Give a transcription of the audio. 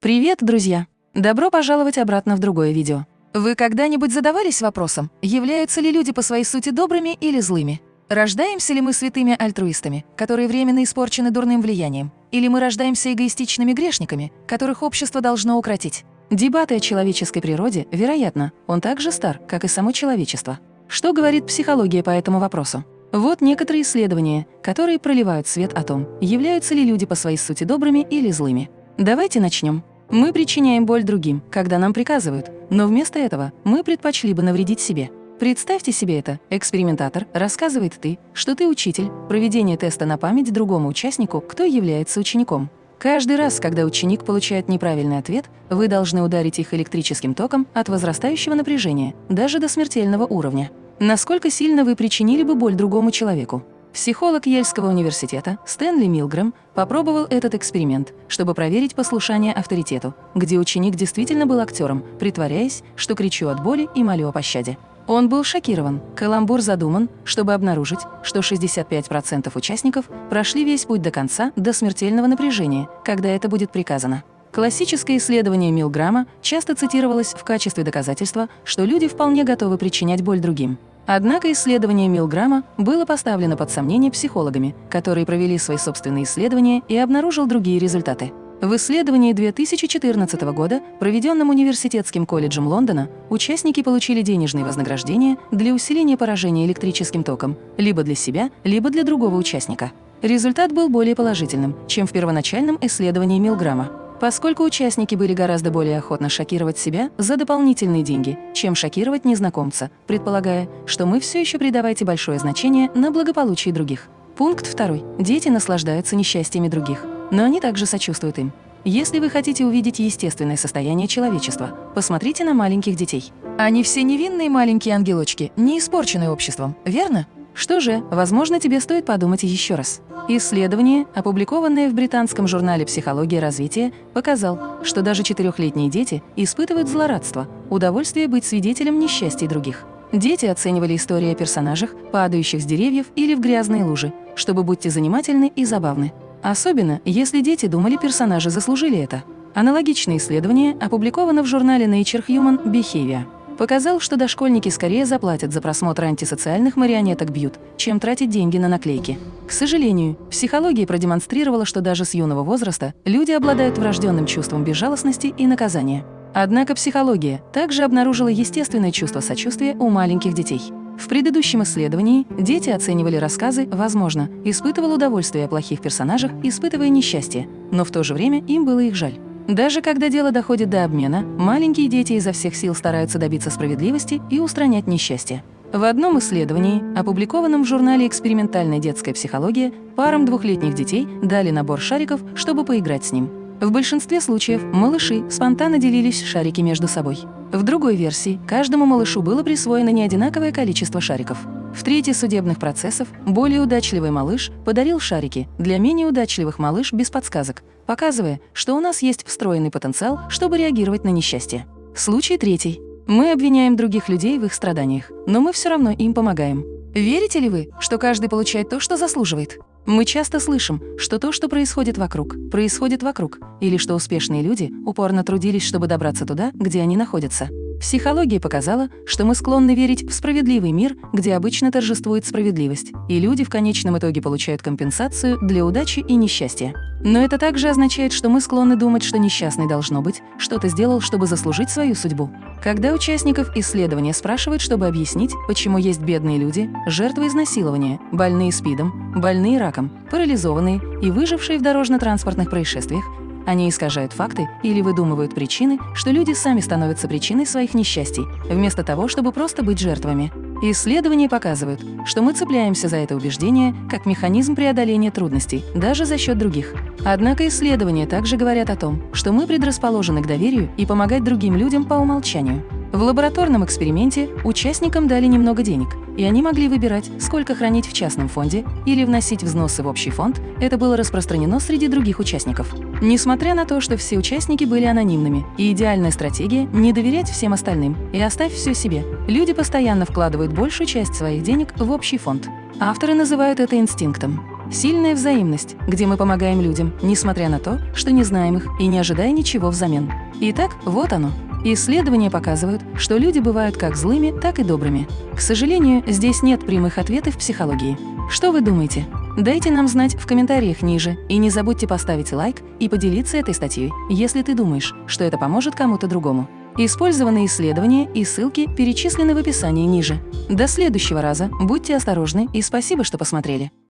Привет, друзья! Добро пожаловать обратно в другое видео. Вы когда-нибудь задавались вопросом, являются ли люди по своей сути добрыми или злыми? Рождаемся ли мы святыми альтруистами, которые временно испорчены дурным влиянием? Или мы рождаемся эгоистичными грешниками, которых общество должно укротить? Дебаты о человеческой природе, вероятно, он так же стар, как и само человечество. Что говорит психология по этому вопросу? Вот некоторые исследования, которые проливают свет о том, являются ли люди по своей сути добрыми или злыми. Давайте начнем. Мы причиняем боль другим, когда нам приказывают, но вместо этого мы предпочли бы навредить себе. Представьте себе это. Экспериментатор рассказывает ты, что ты учитель, проведение теста на память другому участнику, кто является учеником. Каждый раз, когда ученик получает неправильный ответ, вы должны ударить их электрическим током от возрастающего напряжения, даже до смертельного уровня. Насколько сильно вы причинили бы боль другому человеку? Психолог Ельского университета Стэнли Милгрэм попробовал этот эксперимент, чтобы проверить послушание авторитету, где ученик действительно был актером, притворяясь, что кричу от боли и молю о пощаде. Он был шокирован. Каламбур задуман, чтобы обнаружить, что 65% участников прошли весь путь до конца, до смертельного напряжения, когда это будет приказано. Классическое исследование Милграма часто цитировалось в качестве доказательства, что люди вполне готовы причинять боль другим. Однако исследование Милграма было поставлено под сомнение психологами, которые провели свои собственные исследования и обнаружил другие результаты. В исследовании 2014 года, проведенном Университетским колледжем Лондона, участники получили денежные вознаграждения для усиления поражения электрическим током либо для себя, либо для другого участника. Результат был более положительным, чем в первоначальном исследовании Милграма поскольку участники были гораздо более охотно шокировать себя за дополнительные деньги, чем шокировать незнакомца, предполагая, что мы все еще придавайте большое значение на благополучие других. Пункт второй. Дети наслаждаются несчастьями других, но они также сочувствуют им. Если вы хотите увидеть естественное состояние человечества, посмотрите на маленьких детей. Они все невинные маленькие ангелочки, не испорченные обществом, верно? Что же, возможно, тебе стоит подумать еще раз. Исследование, опубликованное в британском журнале «Психология развития», показал, что даже четырехлетние дети испытывают злорадство, удовольствие быть свидетелем несчастья других. Дети оценивали истории о персонажах, падающих с деревьев или в грязные лужи, чтобы будьте занимательны и забавны. Особенно, если дети думали, персонажи заслужили это. Аналогичное исследование опубликовано в журнале Nature Human Behavior показал, что дошкольники скорее заплатят за просмотр антисоциальных марионеток «Бьют», чем тратить деньги на наклейки. К сожалению, психология продемонстрировала, что даже с юного возраста люди обладают врожденным чувством безжалостности и наказания. Однако психология также обнаружила естественное чувство сочувствия у маленьких детей. В предыдущем исследовании дети оценивали рассказы, возможно, испытывал удовольствие о плохих персонажах, испытывая несчастье, но в то же время им было их жаль. Даже когда дело доходит до обмена, маленькие дети изо всех сил стараются добиться справедливости и устранять несчастье. В одном исследовании, опубликованном в журнале «Экспериментальная детская психология», парам двухлетних детей дали набор шариков, чтобы поиграть с ним. В большинстве случаев малыши спонтанно делились шарики между собой. В другой версии каждому малышу было присвоено неодинаковое количество шариков. В третьей судебных процессов более удачливый малыш подарил шарики, для менее удачливых малыш без подсказок, показывая, что у нас есть встроенный потенциал, чтобы реагировать на несчастье. Случай третий. Мы обвиняем других людей в их страданиях, но мы все равно им помогаем. Верите ли вы, что каждый получает то, что заслуживает? Мы часто слышим, что то, что происходит вокруг, происходит вокруг, или что успешные люди упорно трудились, чтобы добраться туда, где они находятся. Психология показала, что мы склонны верить в справедливый мир, где обычно торжествует справедливость, и люди в конечном итоге получают компенсацию для удачи и несчастья. Но это также означает, что мы склонны думать, что несчастный должно быть, что-то сделал, чтобы заслужить свою судьбу. Когда участников исследования спрашивают, чтобы объяснить, почему есть бедные люди, жертвы изнасилования, больные СПИДом, больные раком, парализованные и выжившие в дорожно-транспортных происшествиях, они искажают факты или выдумывают причины, что люди сами становятся причиной своих несчастий, вместо того, чтобы просто быть жертвами. Исследования показывают, что мы цепляемся за это убеждение как механизм преодоления трудностей, даже за счет других. Однако исследования также говорят о том, что мы предрасположены к доверию и помогать другим людям по умолчанию. В лабораторном эксперименте участникам дали немного денег, и они могли выбирать, сколько хранить в частном фонде или вносить взносы в общий фонд. Это было распространено среди других участников. Несмотря на то, что все участники были анонимными, и идеальная стратегия – не доверять всем остальным и оставь все себе, люди постоянно вкладывают большую часть своих денег в общий фонд. Авторы называют это инстинктом. Сильная взаимность, где мы помогаем людям, несмотря на то, что не знаем их и не ожидая ничего взамен. Итак, вот оно. Исследования показывают, что люди бывают как злыми, так и добрыми. К сожалению, здесь нет прямых ответов в психологии. Что вы думаете? Дайте нам знать в комментариях ниже и не забудьте поставить лайк и поделиться этой статьей, если ты думаешь, что это поможет кому-то другому. Использованные исследования и ссылки перечислены в описании ниже. До следующего раза, будьте осторожны и спасибо, что посмотрели.